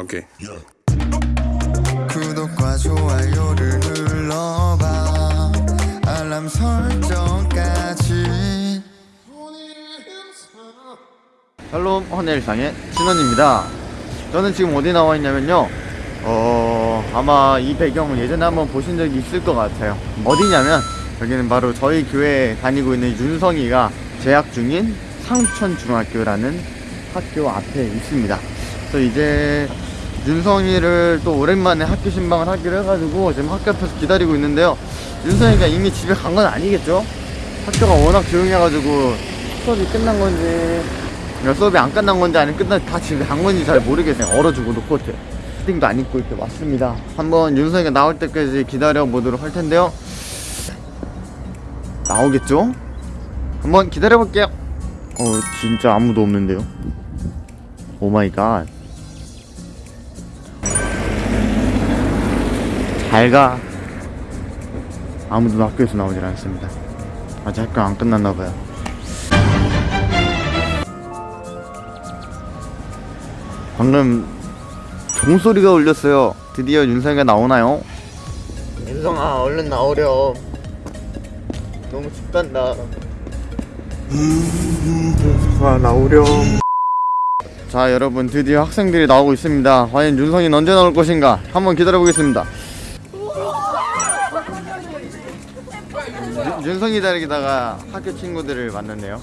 오케이. 구독과 좋아요를 눌러봐. 알람 설정까지. 샬롬 헌일상의 신원입니다. 저는 지금 어디 나와 있냐면요. 어 아마 이 배경을 예전에 한번 보신 적이 있을 것 같아요. 어디냐면 여기는 바로 저희 교회에 다니고 있는 윤성이가 재학 중인 상천중학교라는 학교 앞에 있습니다. 그래서 이제 윤성이를 또 오랜만에 학교 신방을 하기로 해가지고 지금 학교 앞에서 기다리고 있는데요. 윤성이가 이미 집에 간 건 아니겠죠? 학교가 워낙 조용해가지고 수업이 끝난 건지 수업이 안 끝난 건지 아니면 끝나 다 집에 간 건지 잘 모르겠어요. 얼어주고 놓고 이렇게 팅도 안 입고 이렇게 왔습니다. 한번 윤성이가 나올 때까지 기다려 보도록 할 텐데요. 나오겠죠? 한번 기다려 볼게요. 어 진짜 아무도 없는데요? oh my god 잘가. 아무도 학교에서 나오질 않습니다. 아직 학교 안 끝났나봐요. 방금 종소리가 울렸어요. 드디어 윤성이가 나오나요? 윤성아 얼른 나오렴. 너무 춥단다. 아 나오렴. 자 여러분 드디어 학생들이 나오고 있습니다. 과연 윤성이는 언제 나올 것인가? 한번 기다려 보겠습니다 윤성이 기다리다가 학교 친구들을 만났네요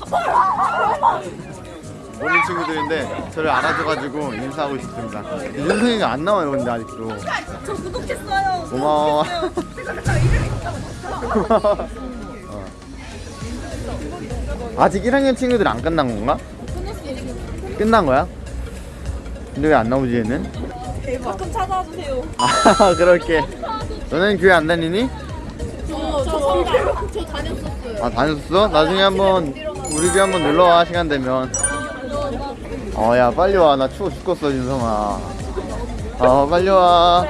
모르는 친구들인데 저를 알아줘가지고 인사하고 싶습니다 윤성이가 안 나와요 근데 아직도 저 구독했어요. 고마워 어. 아직 1학년 친구들 안 끝난 건가? 끝난 거야? 근데 왜 안 나오지 얘는? 가끔 찾아와 주세요. 아 그럴게 너는 교회 안 다니니? 저, 저 성당 저 다녔었어요. 아 다녔어? 나중에 한번 우리 집에 한번 놀러 와 시간 되면. 어 야 빨리 와. 나 추워 죽겠어 윤성아. 어 빨리 와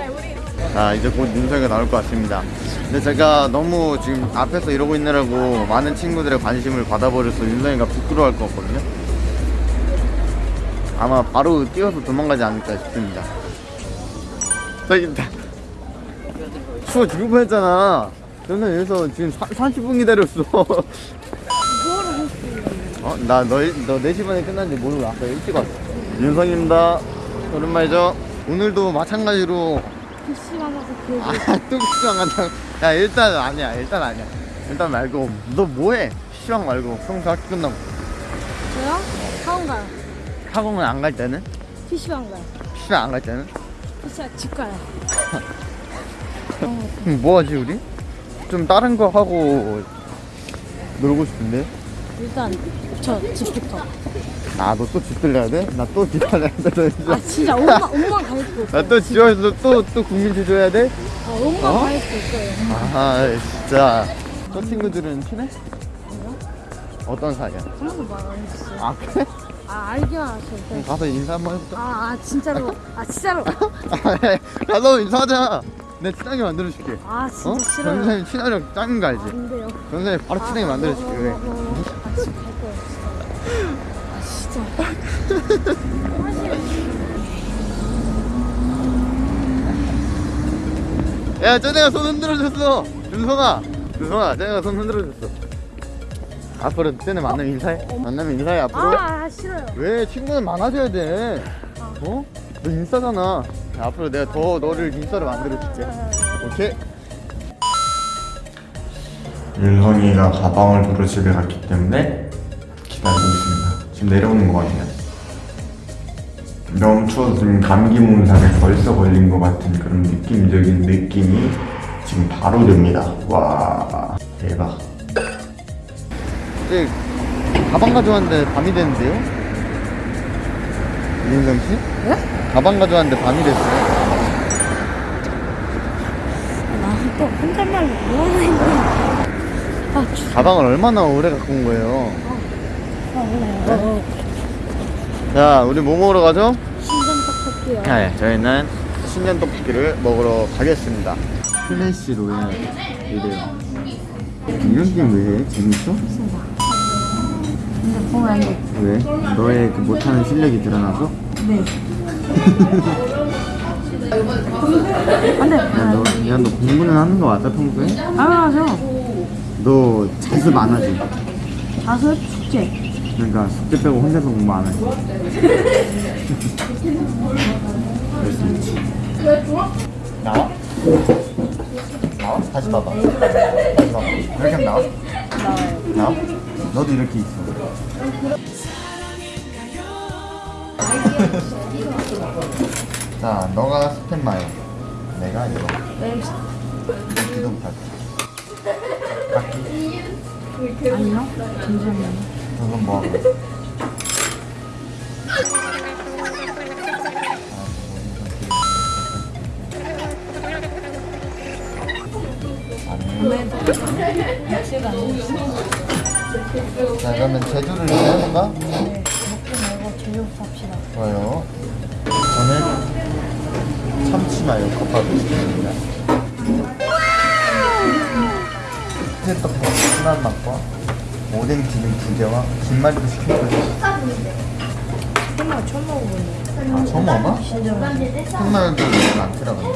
자 이제 곧 윤성이가 나올 것 같습니다. 근데 제가 너무 지금 앞에서 이러고 있느라고 많은 친구들의 관심을 받아버려서 윤성이가 부끄러워할 것 같거든요. 아마 바로 뛰어서 도망가지 않을까 싶습니다. 저기 다 추워 죽을 뻔했잖아 저는 여기서 지금 30분 기다렸어 어? 나 너, 너 4시 반에 끝났는데 모르고 아까 일찍 왔어 윤성입니다 오랜만이죠 오늘도 마찬가지로 PC방 가서 그 아또 PC방 간다 야 일단 아니야 일단 아니야 일단 말고 너 뭐해 PC방 말고 평소 학교 끝나고 저요? 학원 가요. 학원은 안 갈 때는? PC방 가요. PC방 안 갈 때는? PC방 집 가요. 그럼 뭐하지 우리? 좀 다른 거 하고 놀고 싶은데 일단 저 집부터. 아너 또 집 들려야 돼? 나 또 집 들려야 돼? 너아 진짜 엄마 엄마 가입도. 나또 집에서 또, 또 국민지 줘야 돼? 아 엄마 어? 가입도 있어요. 아 진짜 저 친구들은 친해? 어떤 사이야? 하나도 말안 했어요. 아 그래? 아 알긴. 그럼 가서 인사 한번 해볼까? 아, 아 진짜로. 아 진짜로. 가서 인사하자 내 친하게 만들어줄게 아 진짜 어? 싫어요. 전사님 친화력 짱인 거 알지? 안 돼요. 전사님 바로 친하게 만들어줄게 왜? 아, 아, 지금 갈 거예요. 진짜. 아 진짜. 야 쟤네가 손 흔들어줬어 윤성아 윤성아 쟤네가 손 흔들어줬어 앞으로 쟤네 만나면 인사해 만나면 인사해 앞으로 아, 아 싫어요. 왜 친구는 많아져야 돼 어? 너 인싸잖아 야, 앞으로 내가 더 너를 인싸로 만들어줄게 오케이 윤성이가 가방을 들어 집에 갔기 때문에 기다리고 있습니다 지금 내려오는 것 같아요 너무 추워서 지금 감기 몸살에 벌써 걸린 것 같은 그런 느낌적인 느낌이 지금 바로 듭니다 와 대박 이제 가방 가져왔는데 밤이 됐는데요? 윤성 씨? 네? 가방 가져왔는데 밤이 됐어요 나또 혼잣말로 뭐 하나 했네. 아, 주, 가방을 얼마나 오래 갖고 온 거예요? 아, 어, 자 우리 뭐 먹으러 가죠? 신전 떡볶이요. 네, 저희는 신전 떡볶이를 먹으러 가겠습니다. 클래시 로얄 이래요. 이런 게임 왜 해? 재밌어? 근데 보면 안 돼. 왜? 너의 그 못하는 실력이 드러나서? 네. 안돼. 야, 너, 야, 너 공부는 하는 거 맞아, 평소에? 당연하죠. 너 자습 안 하지? 자습 숙제. 그러니까 숙제 빼고 혼자서 공부 안 하지? 나와? 나와? 다시 봐봐. 다시 봐봐. 이렇게 하면 나와? 나와요. 나와? 너도 이렇게 있어. 자, 너가 스탠 마요. 내가 이거. 네. 기둥 탈. 바퀴. 아니요. 잠시만요. 저건 뭐 하고? 제가 자 그러면 제주를 해볼까? 네. 먹지 말고 제육 삽시 다. 좋아요 저는 참치 마요 컵밥을 시켰습니다 치즈떡볶이 순한 맛과 오뎅 튀김 두 개와 김말이도 시켰거든요 정말 처음 먹어보네. 아 처음 맛있어. 흑마요도 안 들어갔네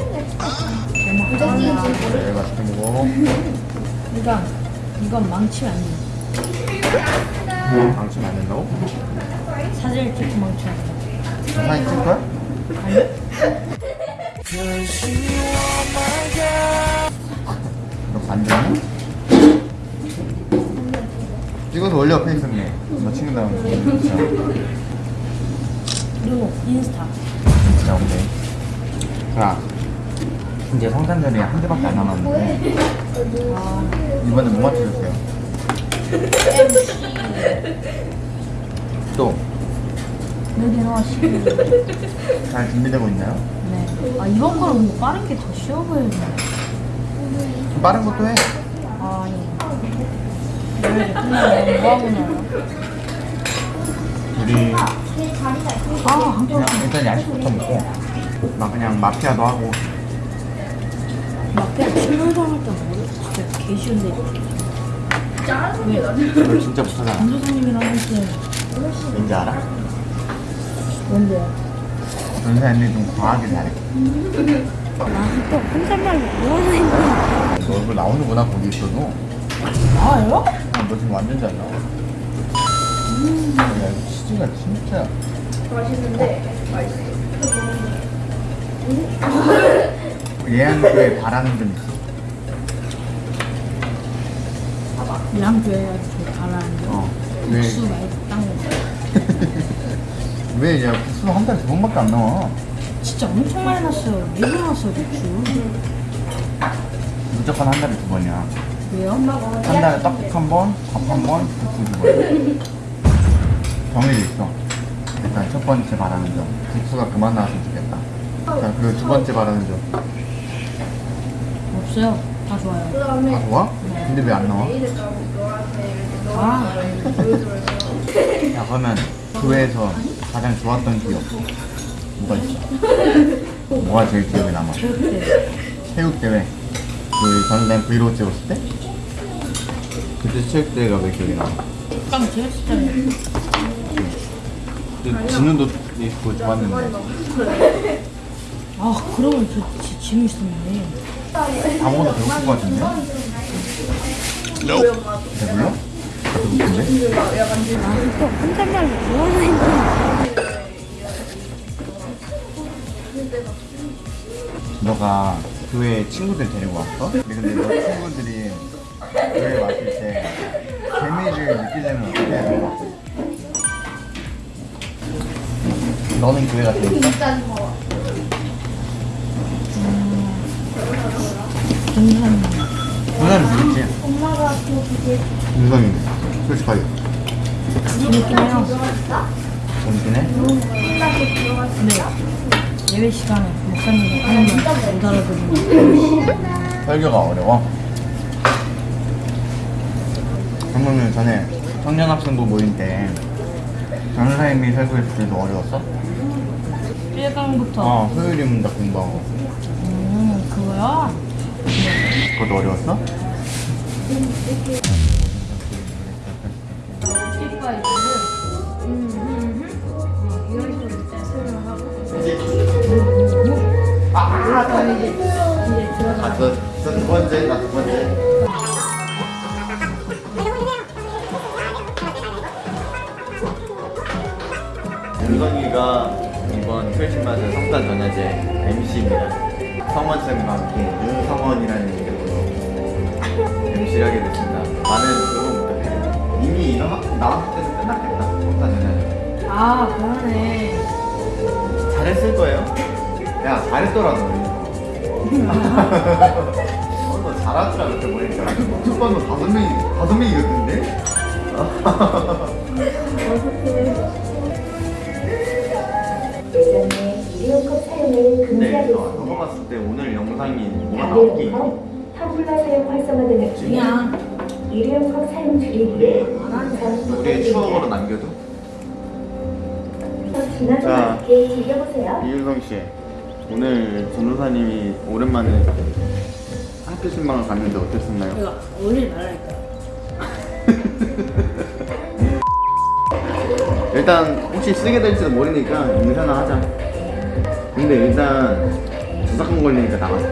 네 맛있게 먹어 이건 이건 망치면 안 돼. 방치면 안 된다고? 사진을 찍고 망치면 안 돼. 사진 찍을 거야? 너 반대니? 찍어서 올려 페이스북에 너 친구들하고 진짜 그리고 인스타. 진짜 오케이 자 이제 성탄절이 한 대밖에 안 남았는데 아, 이번에 뭐 맞춰주세요? 또잘 여기 나와시. 준비되고 있나요? 네. 아 이번 거는 근데 빠른 게 더 쉬워. 좀 빠른 것도 해아뭐 하고 나요? 우리 아 그냥 일단 야식부터 먹고 막 그냥 마피아도 하고 마피아 출연상할 때 모르 진짜 개 쉬운데. 왜? 너 진짜 못하잖아 전도사님이랑 할때 왠지 알아? 뭔데요? 전사님이 좀 과하게 잘해 나또 혼잣말로 뭐하나 했네. 너 얼굴 나오는구나 거기 있어도 나와요? 아, 너 지금 완전 잘 나와 음, 야 치즈가 진짜 맛있어 얘한테 바라는 점 있어 교회가 좀 잘하는데. 어. 왜, 국수 거. 왜, 야, 국수 한 달에 두 번밖에 안 나와. 진짜 엄청 많이 났어요. 왜 그러났어요, 국수? 무조건 한 달에 두 번이야. 왜요? 한 달에 떡국 한 번, 밥 한 번, 국수 두 번. 정해져 있어. 일단 첫 번째 바라는 점. 국수가 그만 나왔으면 좋겠다. 자, 그리고 두 번째 바라는 점. 없어요. 다 좋아요. 다 좋아? 근데 왜 안 나와? 아, 야, 그러면 교회에서 가장 좋았던 기억. 뭐가 있어? 뭐가 제일 기억에 남아? 체육. 체육대회. 우리 전생 브이로그 찍었을 때? 그때 체육대회가 왜 기억에 남아? 깡 제일 진짜요. 근데 진우도 있고 좋았는데 아, 그러면 저 지- 지금 있었네. 아무거나 배고픈 것 같은데? 배불러? 배고픈데? 아, 또 혼잣말로 뭐하나 너가 교회 친구들 데리고 왔어? 근데 너 친구들이 교회 왔을 때 재미를 느끼려면 어떻게 해야 될것 같아? 너는 교회가 재밌어? 동산. 누나는 재밌지? 누나는 솔직하게 재밌긴 해요. 재밌긴 해? 네. 예배 시간에 목사님이 하는 말못 알아들으면 설교가 어려워. 그러면 전에 청년 학생부 모임 때 전사님이 설교했을 때도 어려웠어? 1강부터. 어, 소율이 문답 공부하고 음, 그거야? 그것도 어려웠어? 아, 아, 저 이제 이제 들어가. 아, 저, 저두 번째, 나 두 번째. 윤성이가 이번 크리스마스 성탄 전야제 MC입니다. 성원 쌤과 함께 윤성원이라는 이름으로 MC를 하게 됐습니다. 많은 응원 부탁드립니다. 이미 이런 나왔을 때도 끝났겠다. 성탄 전야제. 아, 그러네. 잘했을 거예요. 야, 잘했더라, 너. 어, 너 잘하더라, 그때 보니까. 첫 번은 다섯 명이, 다섯 명이었는데? 예전에 일회용컵 사용을 근데 금지하고 너, 있습니다. 너가 봤을 때 오늘 영상이 뭐가 나올게? 다회용컵, 텀블러 사용 활성화 등을 그냥 일회용컵 사용 줄이기에 우리의 추억으로 남겨도? 지나지 자. 않게 즐겨보세요. 이윤성 씨, 오늘 전도사님이 오랜만에 학교 신방을 갔는데 어땠었나요? 이거 올리지 말라니까. 일단 혹시 쓰게 될지도 모르니까 인사나 하자. 근데 일단 주사kan 걸리니까 나갔어.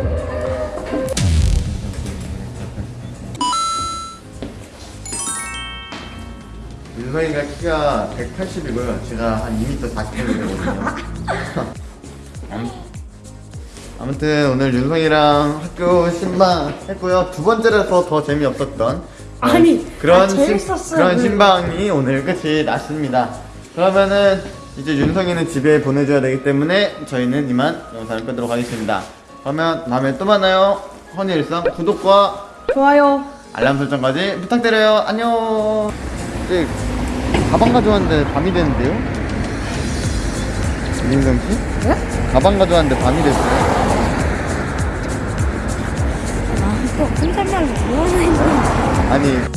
윤성이가 키가 180이고요. 제가 한 2m 40cm거든요. 아무튼 오늘 윤성이랑 학교 신방 했고요. 두 번째라서 더 재미없었던 아니, 그런 아, 재밌었어요. 신, 그런 신방이 오늘 끝이 났습니다. 그러면은 이제 윤성이는 집에 보내줘야 되기 때문에 저희는 이만 영상을 끄도록 하겠습니다. 그러면 다음에 또 만나요. 허니일성 구독과 좋아요. 알람 설정까지 부탁드려요. 안녕. 이제 가방 가져왔는데 밤이 됐는데요? 윤성 씨? 네? 가방 가져왔는데 밤이 됐어요. 아, 또 혼잣말로 뭐 하나 했네. 아니